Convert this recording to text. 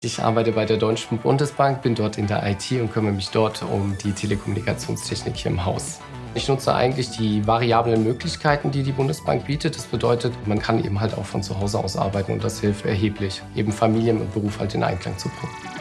Ich arbeite bei der Deutschen Bundesbank, bin dort in der IT und kümmere mich dort um die Telekommunikationstechnik hier im Haus. Ich nutze eigentlich die variablen Möglichkeiten, die die Bundesbank bietet. Das bedeutet, man kann eben halt auch von zu Hause aus arbeiten und das hilft erheblich, eben Familien und Beruf halt in Einklang zu bringen.